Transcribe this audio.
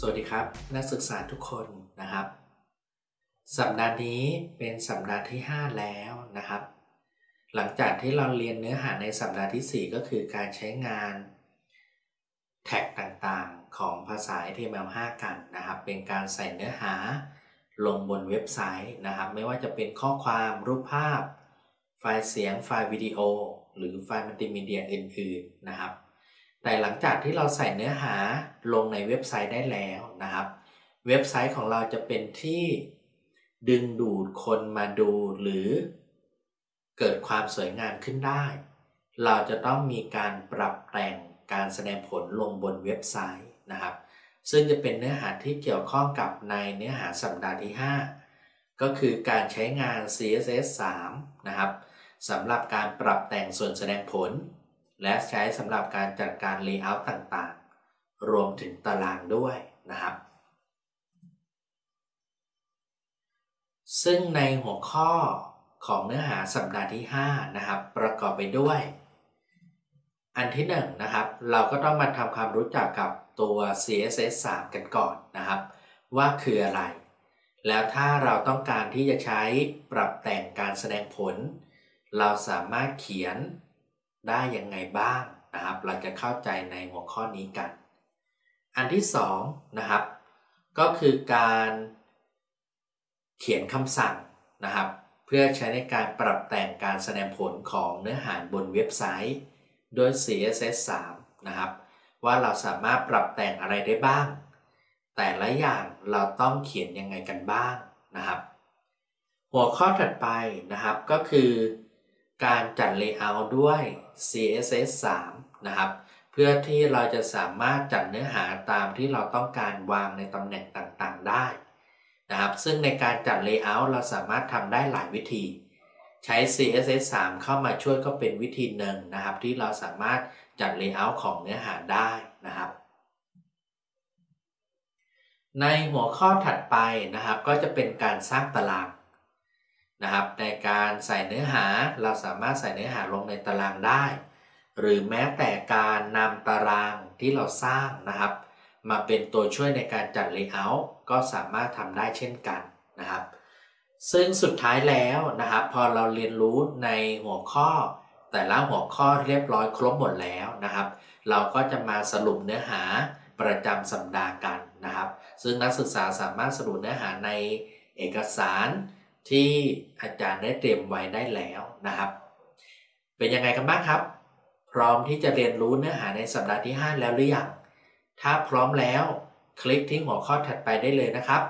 สวัสดีครับ นักศึกษาทุกคนนะครับ สัปดาห์นี้เป็นสัปดาห์ที่ 5 แล้วนะครับ หลังจากที่เราเรียนเนื้อหาในสัปดาห์ที่ 4 ก็คือการใช้งาน แท็กต่างๆของภาษา HTML5 กันนะครับ เป็นการใส่เนื้อหาลงบนเว็บไซต์นะครับ ไม่ว่าจะเป็นข้อความรูปภาพ ไฟล์เสียงไฟล์วิดีโอ หรือไฟล์มัลติมีเดียอื่น ๆนะครับ แต่หลังจากที่เราใส่เนื้อหาลงในเว็บไซต์ได้แล้วนะครับ เว็บไซต์ของเราจะเป็นที่ดึงดูดคนมาดูหรือเกิดความสวยงามขึ้นได้ เราจะต้องมีการปรับแต่งการแสดงผลลงบนเว็บไซต์นะครับ ซึ่งจะเป็นเนื้อหาที่เกี่ยวข้องกับในเนื้อหาสัปดาห์ที่ 5 ก็คือการใช้งาน CSS 3 นะครับสำหรับการปรับแต่งส่วนแสดงผล และใช้สำหรับการจัดการ Layout ต่างๆ รวมถึงตารางด้วยนะครับ ซึ่งในหัวข้อของเนื้อหาสัปดาห์ที่ 5 นะครับ ประกอบไปด้วย อันที่1นนะครับ เราก็ต้องมาทำความรู้จักกับตัว CSS 3 กันก่อนนะครับ ว่าคืออะไร แล้วถ้าเราต้องการที่จะใช้ปรับแต่งการแสดงผล เราสามารถเขียน ได้ยังไงบ้างนะครับ เราจะเข้าใจในหัวข้อนี้กัน อันที่2นะครับ ก็คือการเขียนคำสั่งนะครับ เพื่อใช้ในการปรับแต่งการแสดงผลของเนื้อหาบนเว็บไซต์โดย CSS 3นะครับ ว่าเราสามารถปรับแต่งอะไรได้บ้าง แต่ละอย่างเราต้องเขียนยังไงกันบ้างนะครับ หัวข้อถัดไปนะครับก็คือ การจัด Layout ด้วย CSS 3 นะครับ เพื่อที่เราจะสามารถจัดเนื้อหาตามที่เราต้องการวางในตำแหน่งต่างๆได้นะครับ ซึ่งในการจัด Layout เราสามารถทำได้หลายวิธี ใช้ CSS 3 เข้ามาช่วยก็เป็นวิธีหนึ่งนะครับ ที่เราสามารถจัด Layout ของเนื้อหาได้นะครับในหัวข้อถัดไปนะครับก็จะเป็นการสร้างตาราง นะครับ ในการใส่เนื้อหาเราสามารถใส่เนื้อหาลงในตารางได้ หรือแม้แต่การนำตารางที่เราสร้างนะครับ มาเป็นตัวช่วยในการจัด Layout ก็สามารถทำได้เช่นกันนะครับ ซึ่งสุดท้ายแล้วนะครับ พอเราเรียนรู้ในหัวข้อ แต่ละหัวข้อเรียบร้อยครบหมดแล้วนะครับ เราก็จะมาสรุปเนื้อหาประจำสัปดาห์กันนะครับ ซึ่งนักศึกษาสามารถสรุปเนื้อหาในเอกสาร ที่อาจารย์ได้เตรียมไว้ได้แล้วนะครับ เป็นยังไงกันบ้างครับ พร้อมที่จะเรียนรู้เนื้อหาในสัปดาห์ที่ 5 แล้วหรือยังถ้าพร้อมแล้ว คลิกที่หัวข้อถัดไปได้เลยนะครับ